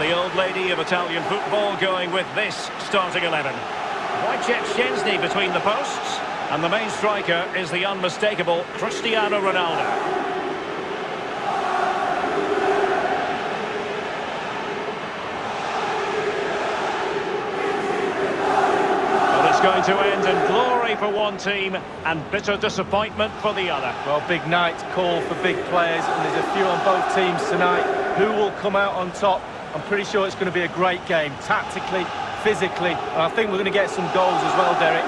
lady of Italian football going with this starting 11. Wojciech Szczęsny between the posts. And the main striker is the unmistakable Cristiano Ronaldo. it's going to end in glory for one team and bitter disappointment for the other. Well, big night call for big players, and there's a few on both teams tonight. Who will come out on top? I'm pretty sure it's going to be a great game, tactically, physically, and I think we're going to get some goals as well, Derek.